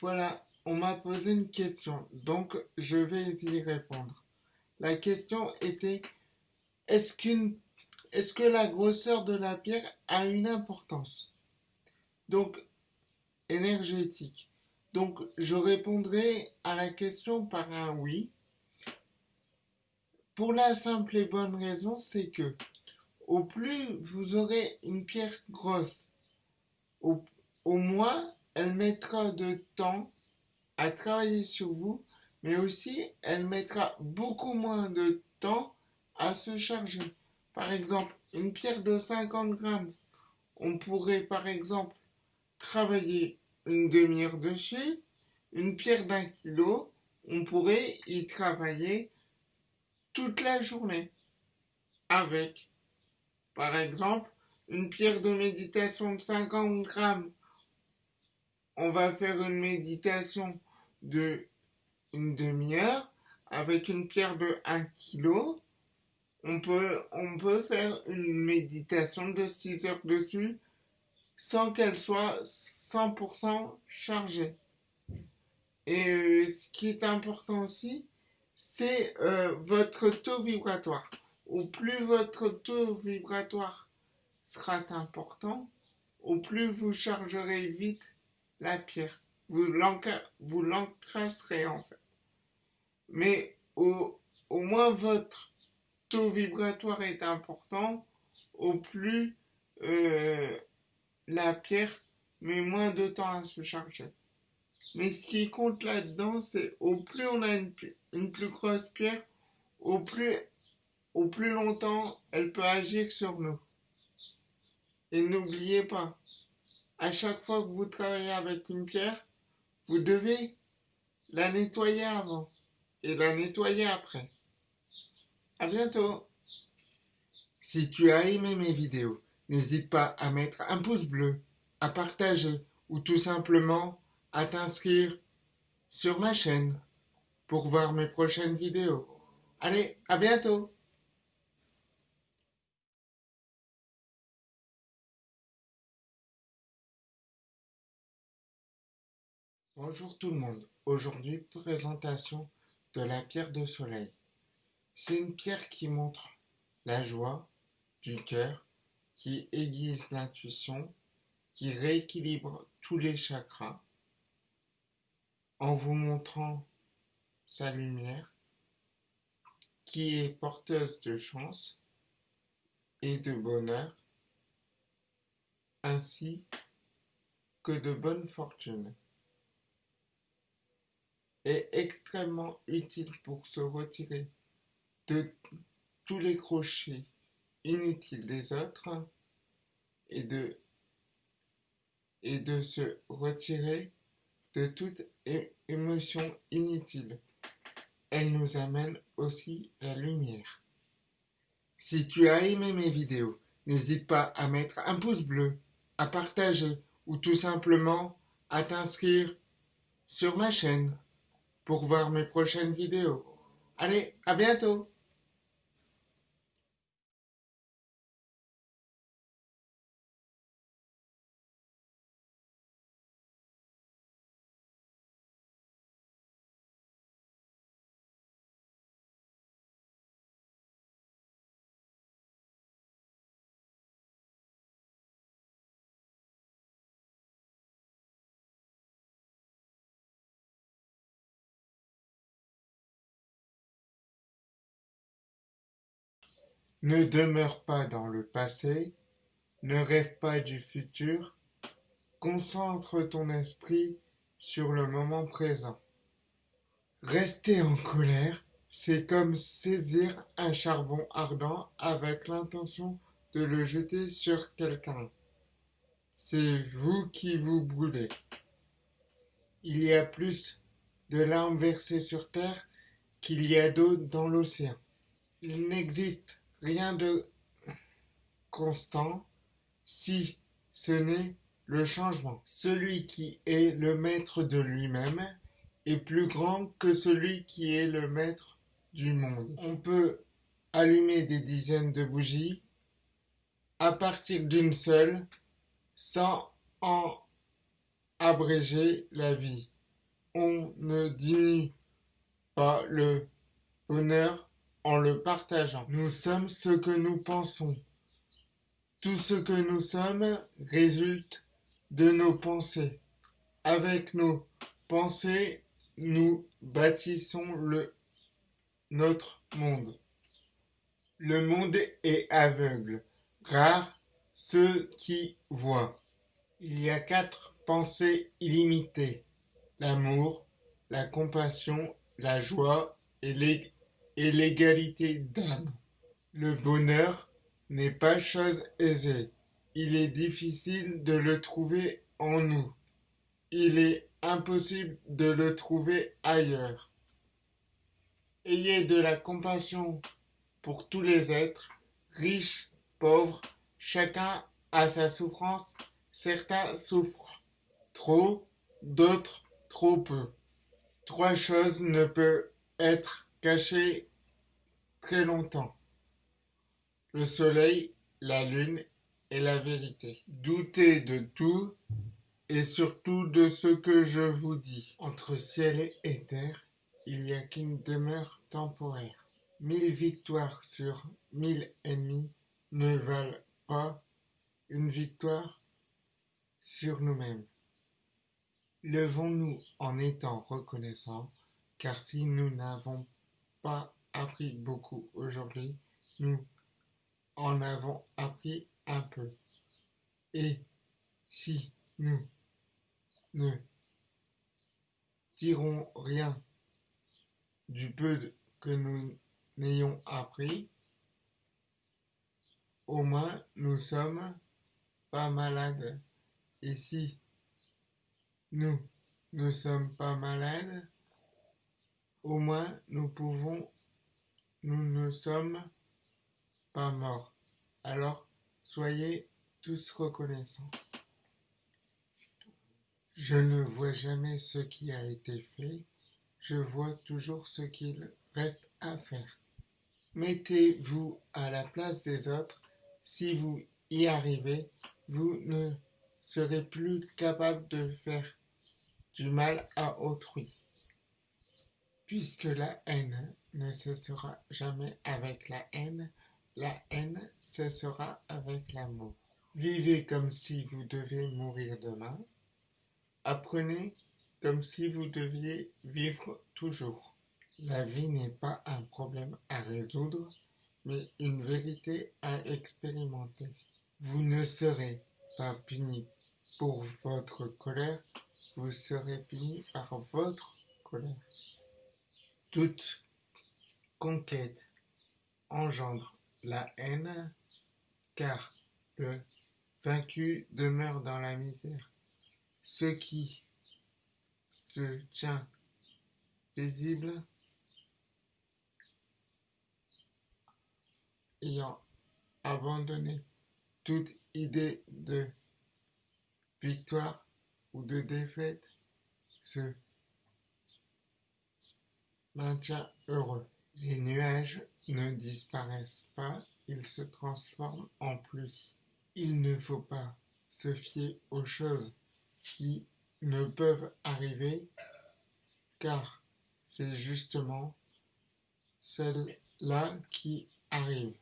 Voilà, on m'a posé une question, donc je vais y répondre. La question était, est-ce que la grosseur de la pierre a une importance? Donc, énergétique. Donc, je répondrai à la question par un oui. Pour la simple et bonne raison, c'est que au plus vous aurez une pierre grosse, au moins elle mettra de temps à travailler sur vous, mais aussi elle mettra beaucoup moins de temps à se charger. Par exemple, une pierre de 50 grammes, on pourrait par exemple travailler une demi-heure dessus. Une pierre d'un kilo, on pourrait y travailler toute la journée. Avec, par exemple, une pierre de méditation de 50 grammes. On va faire une méditation de une demi-heure avec une pierre de 1 kg. On peut, faire une méditation de 6 heures dessus sans qu'elle soit 100% chargée. Et euh, ce qui est important aussi, c'est euh, votre taux vibratoire. Au plus votre taux vibratoire sera important, au plus vous chargerez vite la pierre vous l'encrasserez en fait. Mais au, au moins votre taux vibratoire est important, au plus euh, la pierre met moins de temps à se charger. Mais ce qui compte là-dedans, c'est au plus on a une, une, plus grosse pierre, au plus, au plus longtemps elle peut agir sur nous. Et n'oubliez pas, à chaque fois que vous travaillez avec une pierre, vous devez la nettoyer avant et la nettoyer après. À bientôt. Si tu as aimé mes vidéos, n'hésite pas à mettre un pouce bleu, à partager ou tout simplement à t'inscrire sur ma chaîne pour voir mes prochaines vidéos. Allez, à bientôt Bonjour tout le monde. Aujourd'hui, présentation de la pierre de soleil. C'est une pierre qui montre la joie du cœur, qui aiguise l'intuition, qui rééquilibre tous les chakras en vous montrant sa lumière, qui est porteuse de chance et de bonheur, ainsi que de bonne fortune est extrêmement utile pour se retirer de tous les crochets inutiles des autres et de, se retirer de toute émotion inutile. Elle nous amène aussi la lumière. Si tu as aimé mes vidéos, n'hésite pas à mettre un pouce bleu, à partager ou tout simplement à t'inscrire sur ma chaîne pour voir mes prochaines vidéos. Allez, à bientôt Ne demeure pas dans le passé, ne rêve pas du futur, concentre ton esprit sur le moment présent. Rester en colère, c'est comme saisir un charbon ardent avec l'intention de le jeter sur quelqu'un. C'est vous qui vous brûlez. Il y a plus de larmes versées sur terre qu'il y a d'eau dans l'océan. Il n'existe rien de constant si ce n'est le changement. Celui qui est le maître de lui-même est plus grand que celui qui est le maître du monde. On peut allumer des dizaines de bougies à partir d'une seule sans en abréger la vie. on ne diminue pas le bonheur en le partageant. Nous sommes ce que nous pensons. Tout ce que nous sommes résulte de nos pensées. Avec nos pensées, nous bâtissons notre monde. Le monde est aveugle. Rares ceux qui voient. Il y a quatre pensées illimitées. L'amour, la compassion, la joie et l'égalité d'âme. Le bonheur n'est pas chose aisée. Il est difficile de le trouver en nous. Il est impossible de le trouver ailleurs. Ayez de la compassion pour tous les êtres, riches, pauvres, chacun a sa souffrance, certains souffrent trop, d'autres trop peu. Trois choses ne peuvent être cachées très longtemps. Le soleil, la lune et la vérité. Doutez de tout et surtout de ce que je vous dis. Entre ciel et terre, il n'y a qu'une demeure temporaire. Mille victoires sur mille ennemis ne valent pas une victoire sur nous-mêmes. Levons-nous en étant reconnaissants, car si nous n'avons pas appris beaucoup aujourd'hui, nous en avons appris un peu. Et si nous ne tirons rien du peu que nous n'ayons appris, au moins nous sommes pas malades. Et si nous ne sommes pas malades, au moins nous pouvons, nous ne sommes pas morts. Alors soyez tous reconnaissants. Je ne vois jamais ce qui a été fait, je vois toujours ce qu'il reste à faire. Mettez-vous à la place des autres, si vous y arrivez, vous ne serez plus capable de faire du mal à autrui, puisque la haine ne cessera jamais avec la haine, la haine cessera avec l'amour. Vivez comme si vous devez mourir demain, Apprenez comme si vous deviez vivre toujours. La vie n'est pas un problème à résoudre, mais une vérité à expérimenter. Vous ne serez pas puni pour votre colère, vous serez puni par votre colère. Conquête engendre la haine, car le vaincu demeure dans la misère ce qui se tient paisible, ayant abandonné toute idée de victoire ou de défaite, se maintient heureux. Les nuages ne disparaissent pas, ils se transforment en pluie. Il ne faut pas se fier aux choses qui ne peuvent arriver car c'est justement celles-là qui arrivent.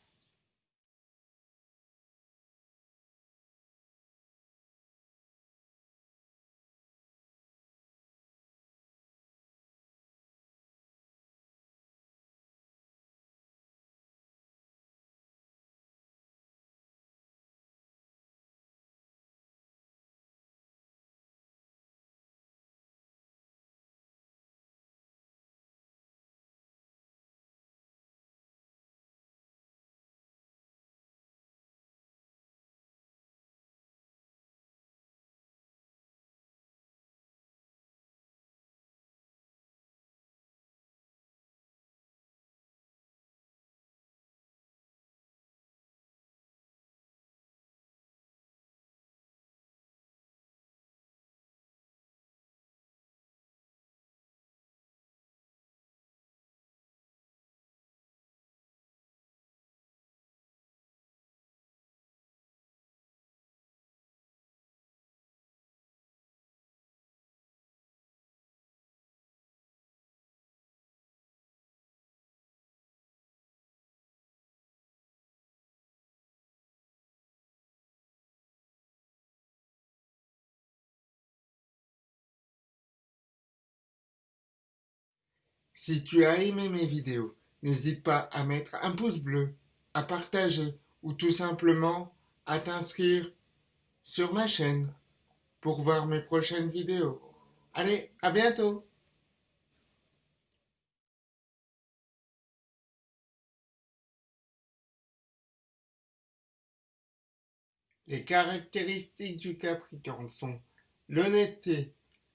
Si tu as aimé mes vidéos, n'hésite pas à mettre un pouce bleu, à partager ou tout simplement à t'inscrire sur ma chaîne pour voir mes prochaines vidéos. Allez, à bientôt Les caractéristiques du Capricorne sont l'honnêteté,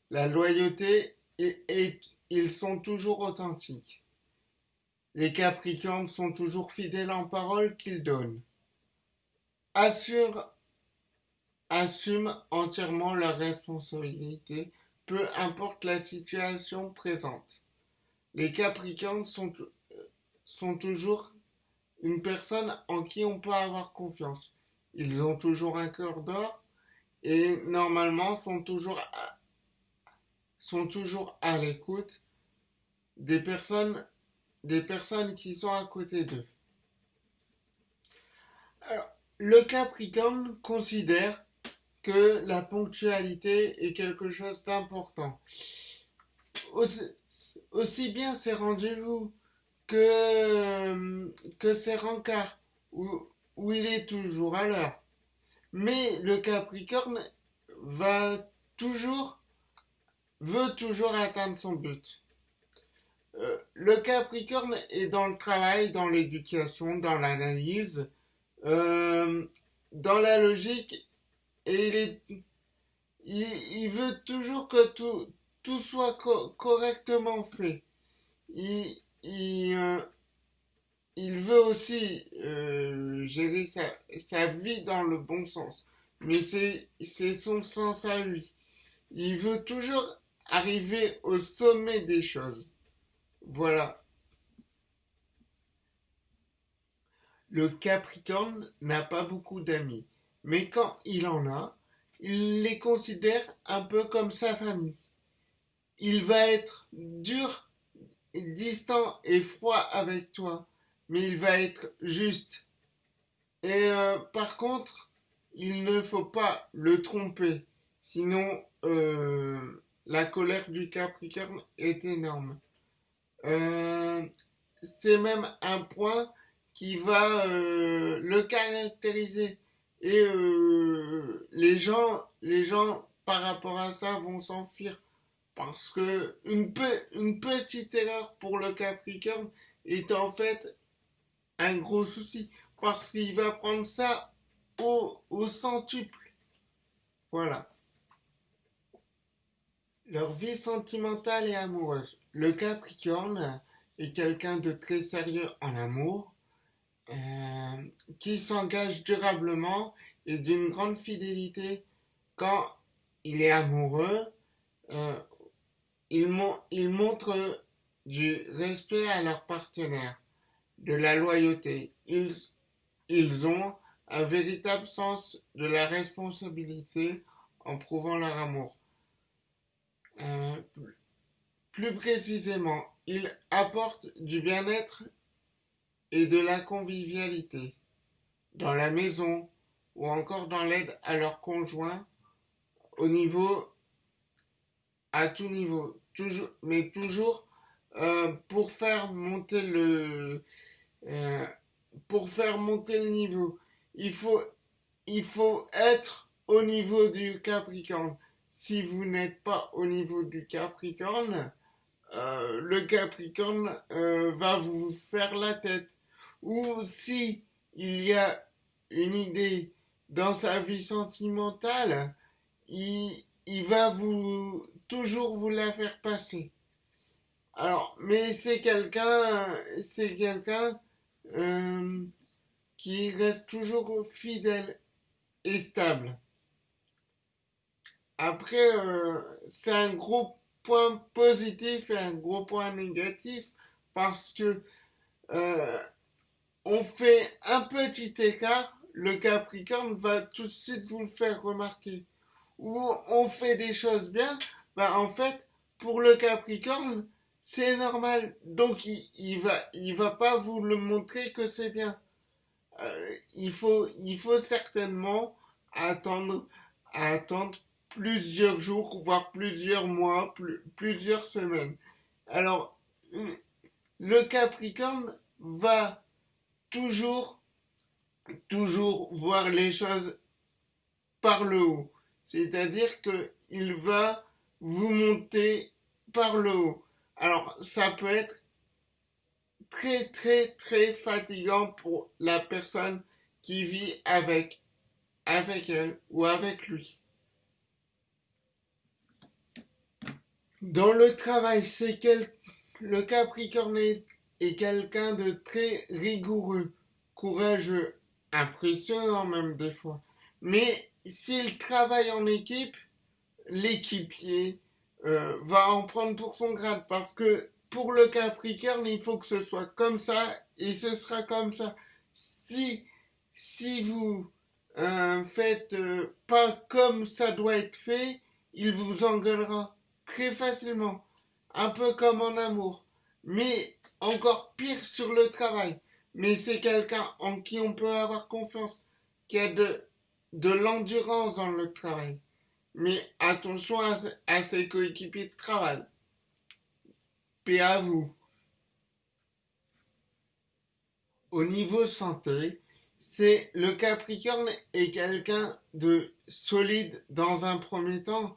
la loyauté et, ils sont toujours authentiques. Les Capricornes sont toujours fidèles en parole qu'ils donnent. Assure, assument entièrement leurs responsabilités, peu importe la situation présente. Les Capricornes sont, sont toujours une personne en qui on peut avoir confiance ils ont toujours un cœur d'or et normalement sont toujours sont toujours à l'écoute des personnes des personnes qui sont à côté d'eux. Le Capricorne considère que la ponctualité est quelque chose d'important. Aussi, bien ces rendez-vous que, que ces rencarts où, où il est toujours à l'heure. Mais le Capricorne va toujours, veut toujours atteindre son but. Euh, le Capricorne est dans le travail, dans l'éducation, dans l'analyse, euh, dans la logique, et il, est, il, veut toujours que tout, tout soit correctement fait. Il, il, euh, il veut aussi euh, gérer sa, vie dans le bon sens. Mais c'est son sens à lui. Il veut toujours arriver au sommet des choses. Voilà. Le Capricorne n'a pas beaucoup d'amis. Mais quand il en a, il les considère un peu comme sa famille. Il va être dur, distant et froid avec toi mais il va être juste. Et euh, par contre, il ne faut pas le tromper, sinon euh, la colère du Capricorne est énorme. Euh, c'est même un point qui va le caractériser. Et les gens, les gens par rapport à ça vont s'enfuir parce que une, une petite erreur pour le Capricorne est en fait un gros souci parce qu'il va prendre ça au, au centuple. Voilà. Leur vie sentimentale et amoureuse. Le Capricorne est quelqu'un de très sérieux en amour, euh, qui s'engage durablement et d'une grande fidélité quand il est amoureux. Euh, il, montre du respect à leur partenaire de la loyauté. Ils ont un véritable sens de la responsabilité en prouvant leur amour. Euh, plus précisément, ils apportent du bien-être et de la convivialité dans la maison ou encore dans l'aide à leurs conjoints au niveau à tout niveau toujours mais toujours euh, pour faire monter le euh, pour faire monter le niveau. Il faut il faut être au niveau du Capricorne. Si vous n'êtes pas au niveau du Capricorne, euh, le Capricorne va vous faire la tête. Ou si il y a une idée dans sa vie sentimentale, il, il va vous toujours vous la faire passer. Alors, mais c'est quelqu'un, c'est quelqu'un euh, qui reste toujours fidèle et stable. Après, euh, c'est un gros point positif et un gros point négatif parce que euh, on fait un petit écart, le Capricorne va tout de suite vous le faire remarquer. Ou on fait des choses bien, bah en fait, pour le Capricorne, c'est normal. Donc il, il, va il va pas vous le montrer que c'est bien. Euh, il faut il faut certainement attendre attendre plusieurs jours voire plusieurs mois plusieurs semaines. Alors le Capricorne va toujours, toujours voir les choses par le haut. C'est-à-dire qu'il va vous monter par le haut. Alors, ça peut être très, très, très fatigant pour la personne qui vit avec, avec elle ou avec lui. Dans le travail, c'est quel, le Capricorne est, quelqu'un de très rigoureux, courageux, impressionnant même des fois. Mais s'il travaille en équipe, l'équipier euh, va en prendre pour son grade parce que pour le Capricorne, il faut que ce soit comme ça et ce sera comme ça. Si, si vous euh, faites euh, pas comme ça doit être fait, il vous engueulera très facilement. Un peu comme en amour. Mais encore pire sur le travail. Mais c'est quelqu'un en qui on peut avoir confiance, qui a de, de l'endurance dans le travail. Mais attention à, ses coéquipiers de travail paix à vous. Au niveau santé, c'est le Capricorne est quelqu'un de solide dans un premier temps,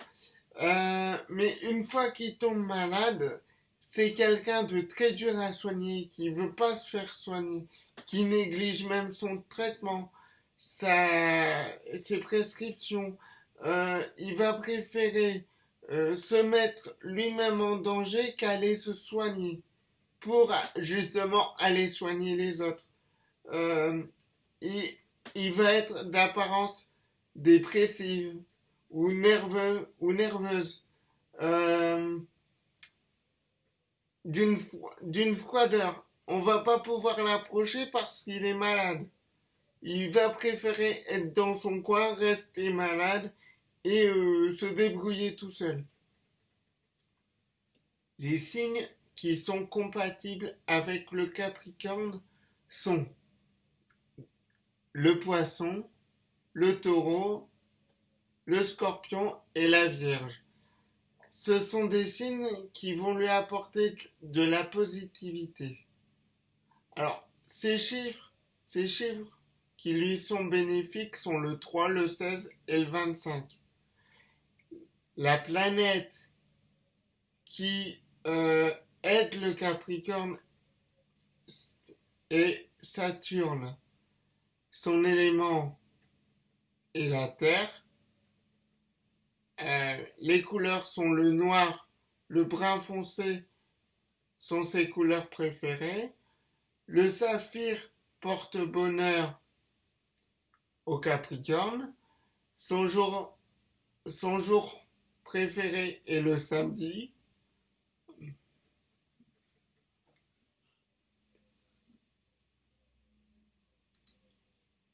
euh, mais une fois qu'il tombe malade, c'est quelqu'un de très dur à soigner, qui veut pas se faire soigner, qui néglige même son traitement, sa, ses prescriptions. Euh, il va préférer euh, se mettre lui-même en danger qu'aller se soigner pour justement aller soigner les autres. Euh, il, va être d'apparence dépressive ou nerveux ou nerveuse. Euh, d'une froideur. On va pas pouvoir l'approcher parce qu'il est malade. Il va préférer être dans son coin, rester malade et euh, se débrouiller tout seul. Les signes qui sont compatibles avec le Capricorne sont le poisson, le taureau, le scorpion et la vierge. Ce sont des signes qui vont lui apporter de la positivité. Alors, ces chiffres, ces chiffres qui lui sont bénéfiques sont le 3, le 16 et le 25 la planète qui euh, aide le Capricorne est Saturne. Son élément est la Terre. Euh, les couleurs sont le noir, le brun foncé sont ses couleurs préférées. Le saphir porte bonheur au Capricorne. Son jour, son jour préféré est le samedi.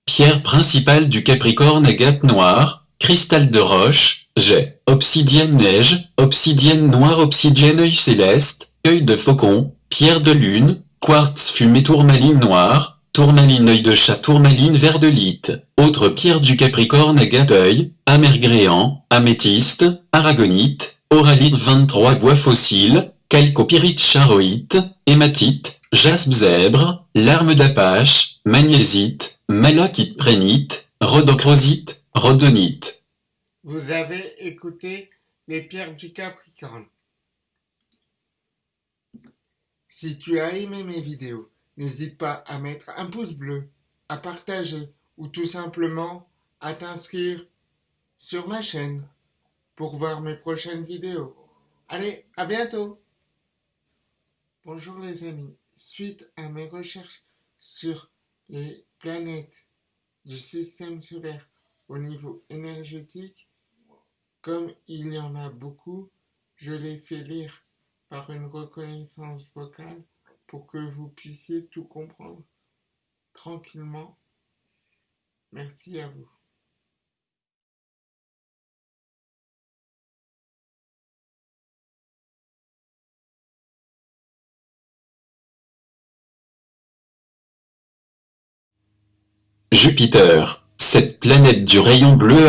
Pierre principale du Capricorne agate noire, cristal de roche, jet, obsidienne neige, obsidienne noire, obsidienne œil céleste, œil de faucon, pierre de lune, quartz fumée tourmaline noire, tourmaline œil de chat, tourmaline vert de lite, autre pierre du Capricorne agateuil, amergréant, améthyste, aragonite, oralite 23 bois fossiles, calcopyrite charoïte, hématite, jaspe zèbre, larme d'apache, magnésite, malachite prénite, rhodochrosite, rhodonite. Vous avez écouté les pierres du Capricorne. Si tu as aimé mes vidéos, N'hésite pas à mettre un pouce bleu, à partager ou tout simplement à t'inscrire sur ma chaîne pour voir mes prochaines vidéos. Allez, à bientôt Bonjour les amis, suite à mes recherches sur les planètes du système solaire au niveau énergétique, comme il y en a beaucoup, je les fais lire par une reconnaissance vocale pour que vous puissiez tout comprendre tranquillement. Merci à vous. Jupiter, cette planète du rayon bleu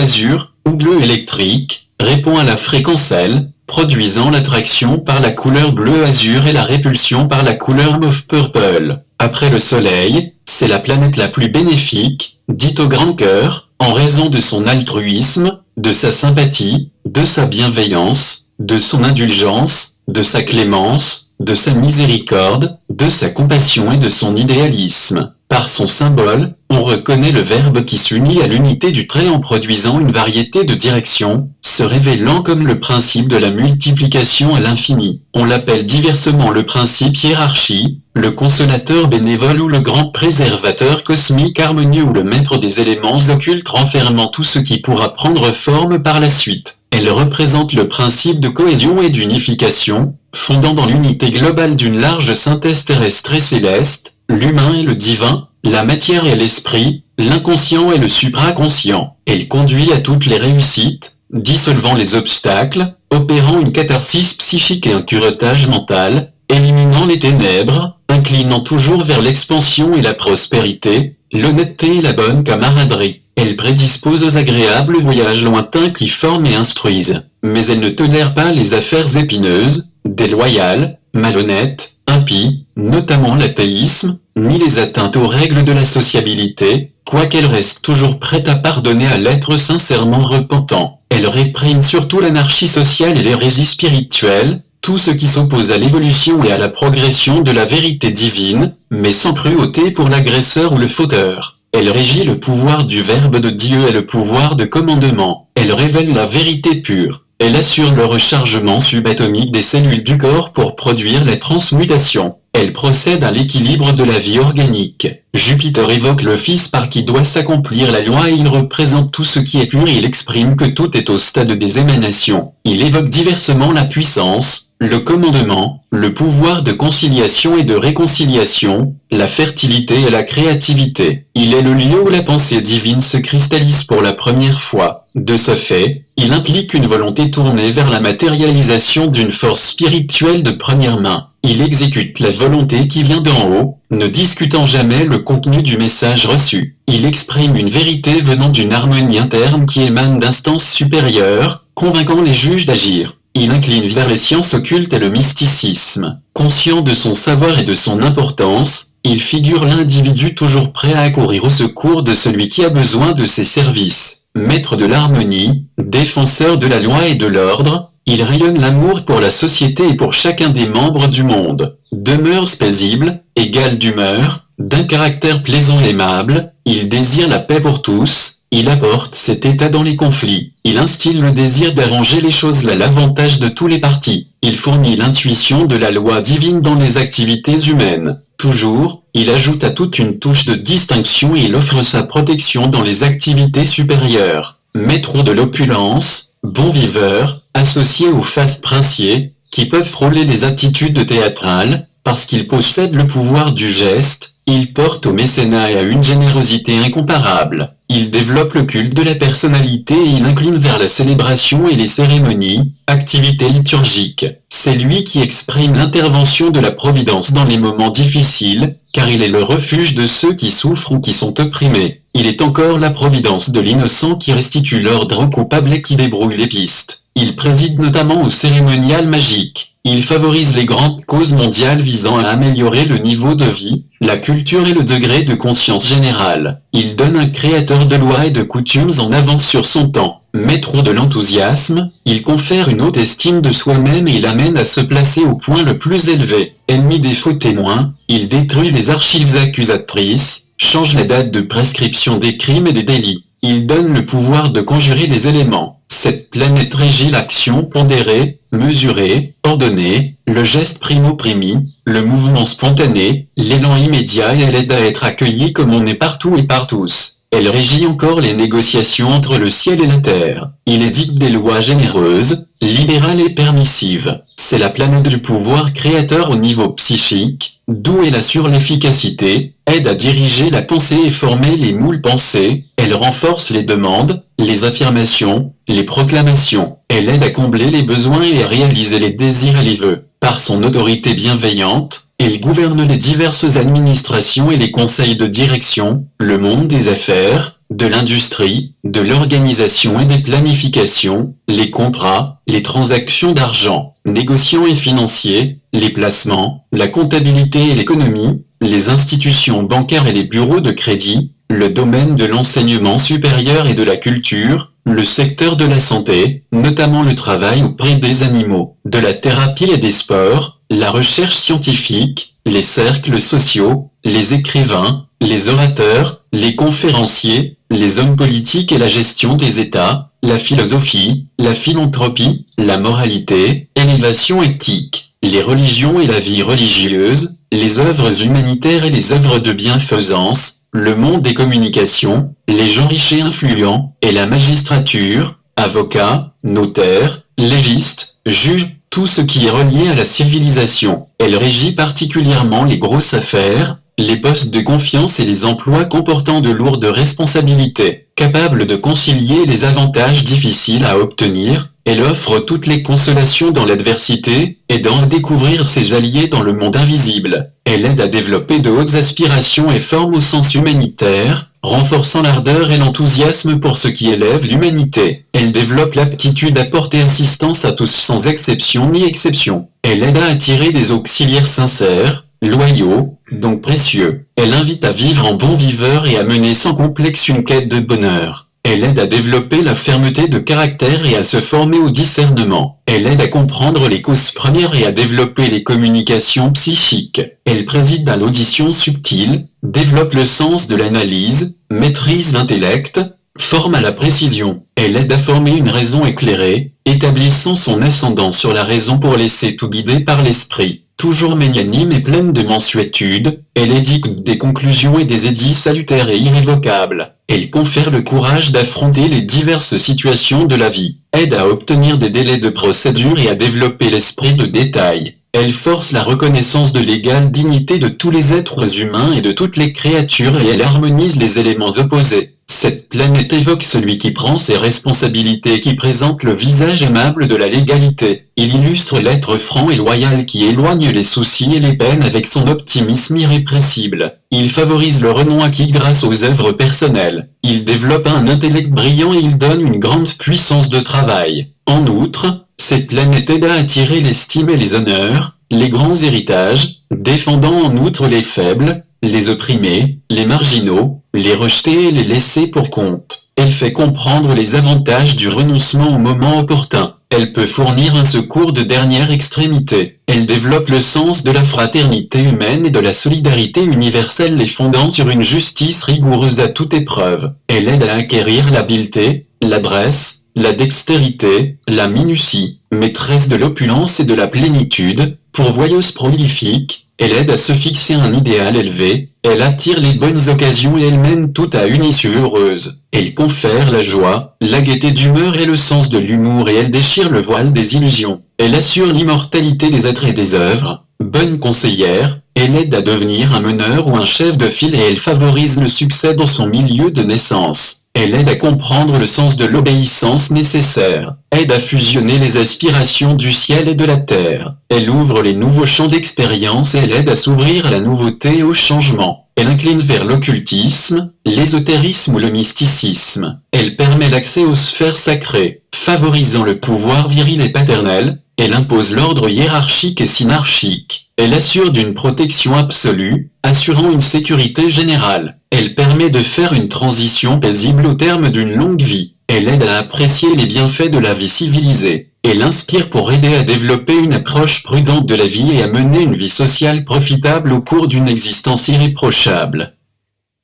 ou bleu électrique, répond à la fréquence L, produisant l'attraction par la couleur bleu azur et la répulsion par la couleur mauve purple. Après le Soleil, c'est la planète la plus bénéfique, dit au grand cœur, en raison de son altruisme, de sa sympathie, de sa bienveillance, de son indulgence, de sa clémence, de sa miséricorde, de sa compassion et de son idéalisme. Par son symbole, on reconnaît le Verbe qui s'unit à l'unité du trait en produisant une variété de directions, se révélant comme le principe de la multiplication à l'infini. On l'appelle diversement le principe hiérarchie, le consolateur bénévole ou le grand préservateur cosmique harmonieux ou le maître des éléments occultes renfermant tout ce qui pourra prendre forme par la suite. Elle représente le principe de cohésion et d'unification, fondant dans l'unité globale d'une large synthèse terrestre et céleste, l'humain et le divin, la matière et l'esprit, l'inconscient et le supraconscient. Elle conduit à toutes les réussites, dissolvant les obstacles, opérant une catharsis psychique et un curetage mental, éliminant les ténèbres, inclinant toujours vers l'expansion et la prospérité, l'honnêteté et la bonne camaraderie. Elle prédispose aux agréables voyages lointains qui forment et instruisent, mais elle ne tolère pas les affaires épineuses, déloyales, malhonnêtes, impies, notamment l'athéisme, ni les atteintes aux règles de la sociabilité, quoiqu'elle reste toujours prête à pardonner à l'être sincèrement repentant. Elle réprime surtout l'anarchie sociale et l'hérésie spirituelle, tout ce qui s'oppose à l'évolution et à la progression de la vérité divine, mais sans cruauté pour l'agresseur ou le fauteur. Elle régit le pouvoir du Verbe de Dieu et le pouvoir de commandement. Elle révèle la vérité pure. Elle assure le rechargement subatomique des cellules du corps pour produire les transmutations. Elle procède à l'équilibre de la vie organique. Jupiter évoque le Fils par qui doit s'accomplir la loi et il représente tout ce qui est pur et il exprime que tout est au stade des émanations. Il évoque diversement la puissance, le commandement, le pouvoir de conciliation et de réconciliation, la fertilité et la créativité. Il est le lieu où la pensée divine se cristallise pour la première fois. De ce fait, il implique une volonté tournée vers la matérialisation d'une force spirituelle de première main. Il exécute la volonté qui vient d'en haut, ne discutant jamais le contenu du message reçu. Il exprime une vérité venant d'une harmonie interne qui émane d'instances supérieures, convainquant les juges d'agir. Il incline vers les sciences occultes et le mysticisme. Conscient de son savoir et de son importance, il figure l'individu toujours prêt à accourir au secours de celui qui a besoin de ses services maître de l'harmonie, défenseur de la loi et de l'ordre, il rayonne l'amour pour la société et pour chacun des membres du monde. Demeure paisible, égal d'humeur, d'un caractère plaisant et aimable, il désire la paix pour tous, il apporte cet état dans les conflits. Il instille le désir d'arranger les choses à l'avantage de tous les partis. Il fournit l'intuition de la loi divine dans les activités humaines. Toujours, il ajoute à toute une touche de distinction et il offre sa protection dans les activités supérieures. Maître de l'opulence, bon viveur, associé aux faces princiers, qui peuvent frôler les attitudes théâtrales, parce qu'il possède le pouvoir du geste, il porte au mécénat et à une générosité incomparable. Il développe le culte de la personnalité et il incline vers la célébration et les cérémonies, activités liturgiques. C'est lui qui exprime l'intervention de la Providence dans les moments difficiles, car il est le refuge de ceux qui souffrent ou qui sont opprimés. Il est encore la Providence de l'innocent qui restitue l'ordre au coupable et qui débrouille les pistes. Il préside notamment au cérémonial magique. Il favorise les grandes causes mondiales visant à améliorer le niveau de vie, la culture et le degré de conscience générale. Il donne un créateur de lois et de coutumes en avance sur son temps. Maître de l'enthousiasme, il confère une haute estime de soi-même et il amène à se placer au point le plus élevé. Ennemi des faux témoins, il détruit les archives accusatrices, change la date de prescription des crimes et des délits. Il donne le pouvoir de conjurer les éléments. Cette planète régit l'action pondérée, mesurée, ordonnée, le geste primo-primi, le mouvement spontané, l'élan immédiat et elle aide à être accueillie comme on est partout et par tous. Elle régit encore les négociations entre le ciel et la terre. Il édicte des lois généreuses, libérales et permissives. C'est la planète du pouvoir créateur au niveau psychique, d'où elle assure l'efficacité, aide à diriger la pensée et former les moules pensées, elle renforce les demandes, les affirmations, les proclamations, elle aide à combler les besoins et à réaliser les désirs et les vœux. Par son autorité bienveillante, elle gouverne les diverses administrations et les conseils de direction, le monde des affaires, de l'industrie, de l'organisation et des planifications, les contrats, les transactions d'argent, négociants et financiers, les placements, la comptabilité et l'économie, les institutions bancaires et les bureaux de crédit, le domaine de l'enseignement supérieur et de la culture, le secteur de la santé, notamment le travail auprès des animaux, de la thérapie et des sports, la recherche scientifique, les cercles sociaux, les écrivains, les orateurs, les conférenciers, les hommes politiques et la gestion des États, la philosophie, la philanthropie, la moralité, élévation éthique, les religions et la vie religieuse, les œuvres humanitaires et les œuvres de bienfaisance, le monde des communications, les gens riches et influents, et la magistrature, avocats, notaires, légistes, juges, tout ce qui est relié à la civilisation. Elle régit particulièrement les grosses affaires, les postes de confiance et les emplois comportant de lourdes responsabilités. Capable de concilier les avantages difficiles à obtenir, elle offre toutes les consolations dans l'adversité, aidant à découvrir ses alliés dans le monde invisible. Elle aide à développer de hautes aspirations et forme au sens humanitaire, renforçant l'ardeur et l'enthousiasme pour ce qui élève l'humanité. Elle développe l'aptitude à porter assistance à tous sans exception ni exception. Elle aide à attirer des auxiliaires sincères, loyaux, donc précieux. Elle invite à vivre en bon viveur et à mener sans complexe une quête de bonheur. Elle aide à développer la fermeté de caractère et à se former au discernement. Elle aide à comprendre les causes premières et à développer les communications psychiques. Elle préside à l'audition subtile, développe le sens de l'analyse, maîtrise l'intellect, forme à la précision. Elle aide à former une raison éclairée, établissant son ascendant sur la raison pour laisser tout guider par l'esprit. Toujours magnanime et pleine de mensuétude, elle édicte des conclusions et des édits salutaires et irrévocables. Elle confère le courage d'affronter les diverses situations de la vie, aide à obtenir des délais de procédure et à développer l'esprit de détail. Elle force la reconnaissance de l'égale dignité de tous les êtres humains et de toutes les créatures et elle harmonise les éléments opposés. Cette planète évoque celui qui prend ses responsabilités et qui présente le visage aimable de la légalité. Il illustre l'être franc et loyal qui éloigne les soucis et les peines avec son optimisme irrépressible. Il favorise le renom acquis grâce aux œuvres personnelles. Il développe un intellect brillant et il donne une grande puissance de travail. En outre, cette planète aide à attirer l'estime et les honneurs, les grands héritages, défendant en outre les faibles, les opprimés, les marginaux, les rejeter et les laisser pour compte. Elle fait comprendre les avantages du renoncement au moment opportun. Elle peut fournir un secours de dernière extrémité. Elle développe le sens de la fraternité humaine et de la solidarité universelle les fondant sur une justice rigoureuse à toute épreuve. Elle aide à acquérir l'habileté, l'adresse, la dextérité, la minutie, maîtresse de l'opulence et de la plénitude, pourvoyeuse prolifique, elle aide à se fixer un idéal élevé, elle attire les bonnes occasions et elle mène tout à une issue heureuse. Elle confère la joie, la gaieté d'humeur et le sens de l'humour et elle déchire le voile des illusions. Elle assure l'immortalité des êtres et des œuvres. Bonne conseillère, elle aide à devenir un meneur ou un chef de file et elle favorise le succès dans son milieu de naissance. Elle aide à comprendre le sens de l'obéissance nécessaire, aide à fusionner les aspirations du ciel et de la terre. Elle ouvre les nouveaux champs d'expérience et elle aide à s'ouvrir à la nouveauté et au changement. Elle incline vers l'occultisme, l'ésotérisme ou le mysticisme. Elle permet l'accès aux sphères sacrées, favorisant le pouvoir viril et paternel. Elle impose l'ordre hiérarchique et synarchique. Elle assure d'une protection absolue, assurant une sécurité générale. Elle permet de faire une transition paisible au terme d'une longue vie. Elle aide à apprécier les bienfaits de la vie civilisée. Elle inspire pour aider à développer une approche prudente de la vie et à mener une vie sociale profitable au cours d'une existence irréprochable.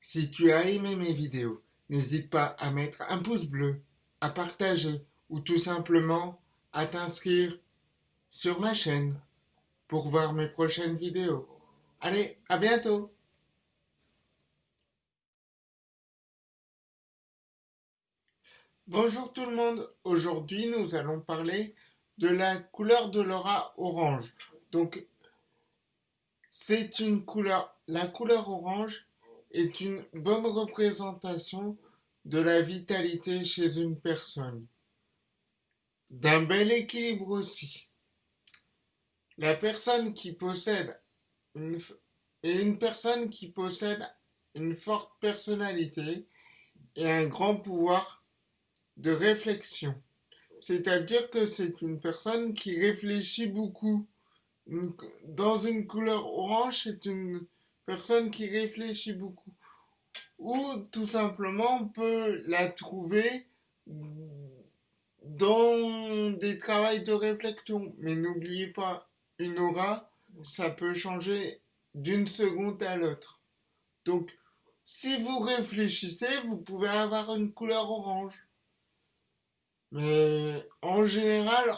Si tu as aimé mes vidéos, n'hésite pas à mettre un pouce bleu, à partager ou tout simplement à t'inscrire sur ma chaîne pour voir mes prochaines vidéos. Allez, à bientôt Bonjour tout le monde, aujourd'hui nous allons parler de la couleur de l'aura orange. Donc c'est une couleur, la couleur orange est une bonne représentation de la vitalité chez une personne. D'un bel équilibre aussi. La personne qui possède et une personne qui possède une forte personnalité et un grand pouvoir de réflexion. C'est-à-dire que c'est une personne qui réfléchit beaucoup. Dans une couleur orange, c'est une personne qui réfléchit beaucoup. Ou tout simplement, on peut la trouver dans des travails de réflexion. Mais n'oubliez pas, une aura, ça peut changer d'une seconde à l'autre. Donc, si vous réfléchissez, vous pouvez avoir une couleur orange. Mais en général,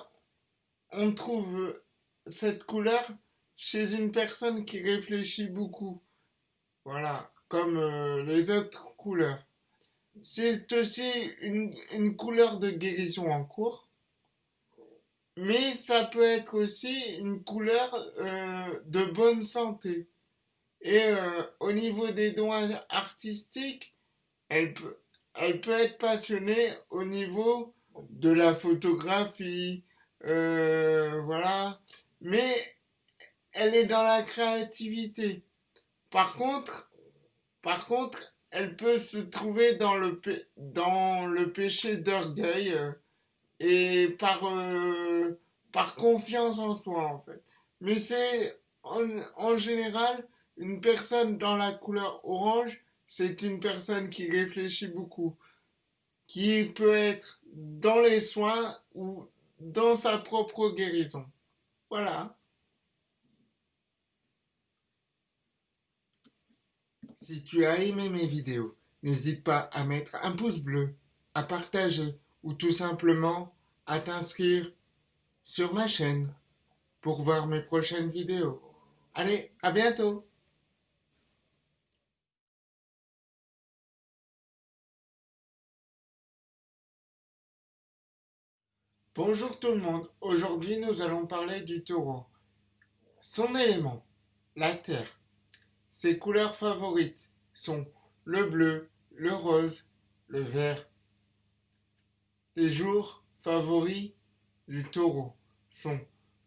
on trouve cette couleur chez une personne qui réfléchit beaucoup. Voilà, comme euh, les autres couleurs. C'est aussi une, couleur de guérison en cours. Mais ça peut être aussi une couleur euh, de bonne santé. Et euh, au niveau des dons artistiques, elle peut, elle peut être passionnée au niveau de la photographie, euh, voilà. Mais elle est dans la créativité. Par contre, par contre, elle peut se trouver dans le, dans le péché d'orgueil et par, euh, par confiance en soi, en fait. Mais c'est en, général une personne dans la couleur orange, c'est une personne qui réfléchit beaucoup, qui peut être dans les soins ou dans sa propre guérison. Voilà. Si tu as aimé mes vidéos, n'hésite pas à mettre un pouce bleu, à partager ou tout simplement à t'inscrire sur ma chaîne pour voir mes prochaines vidéos. Allez, à bientôt Bonjour tout le monde, aujourd'hui nous allons parler du taureau. Son élément, la terre. Ses couleurs favorites sont le bleu, le rose, le vert. Les jours favoris du taureau sont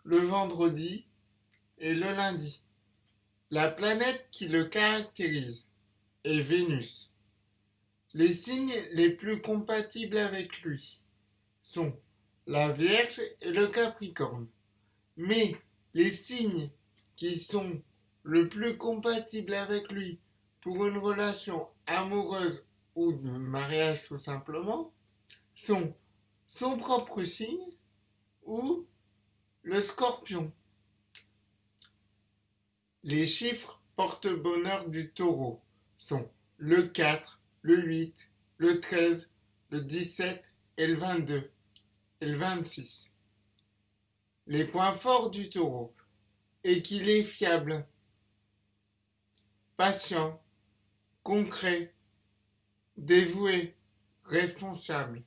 le vendredi et le lundi. La planète qui le caractérise est Vénus. Les signes les plus compatibles avec lui sont la Vierge et le Capricorne. Mais les signes qui sont le plus compatibles avec lui pour une relation amoureuse ou de mariage tout simplement sont son propre signe ou le scorpion. Les chiffres porte-bonheur du taureau sont le 4, le 8, le 13, le 17 et le 22 et le 26. Les points forts du taureau est qu'il est fiable, patient, concret, dévoué, responsable.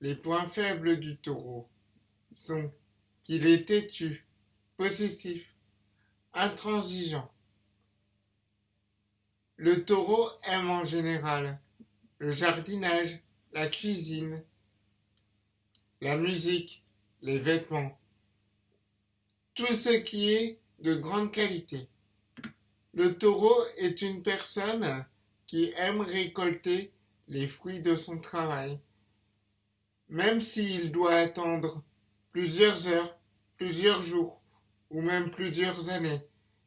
Les points faibles du taureau sont qu'il est têtu, possessif, intransigeant. Le taureau aime en général le jardinage, la cuisine, la musique, les vêtements, tout ce qui est de grande qualité. Le taureau est une personne qui aime récolter les fruits de son travail, même s'il doit attendre plusieurs heures, plusieurs jours ou même plusieurs années,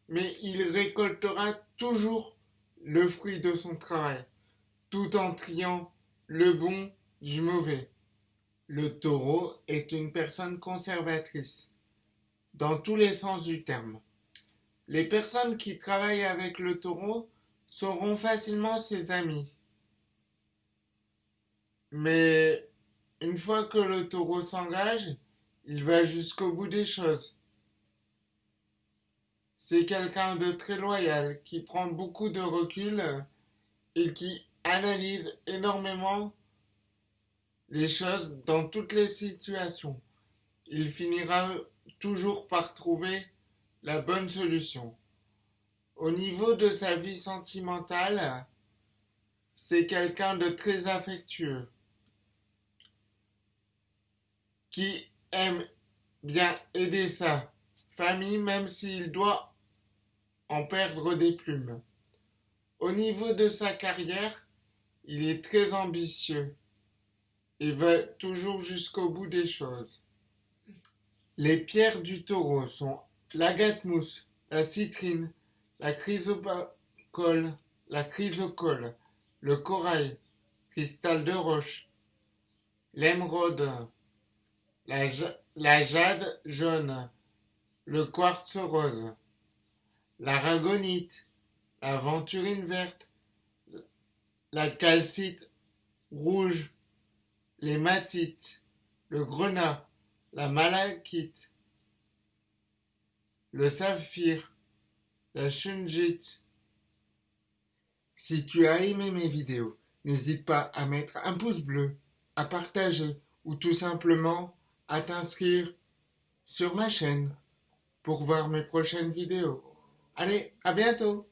mais il récoltera toujours le fruit de son travail, tout en triant le bon du mauvais. Le taureau est une personne conservatrice, dans tous les sens du terme. Les personnes qui travaillent avec le taureau seront facilement ses amis. Mais une fois que le taureau s'engage, il va jusqu'au bout des choses. C'est quelqu'un de très loyal, qui prend beaucoup de recul et qui analyse énormément les choses dans toutes les situations. Il finira toujours par trouver la bonne solution. Au niveau de sa vie sentimentale, c'est quelqu'un de très affectueux, qui aime bien aider sa famille même s'il doit en perdre des plumes. Au niveau de sa carrière, Il est très ambitieux et va toujours jusqu'au bout des choses. Les pierres du taureau sont l'agate mousse, la citrine, la chrysocole, la chrysocole, le corail, cristal de roche, l'émeraude, la, jade jaune, le quartz rose, la ragonite, la venturine verte, la calcite rouge, l'hématite, le grenat, la malachite, le saphir, la shungite. Si tu as aimé mes vidéos, n'hésite pas à mettre un pouce bleu, à partager ou tout simplement à t'inscrire sur ma chaîne pour voir mes prochaines vidéos. Allez, à bientôt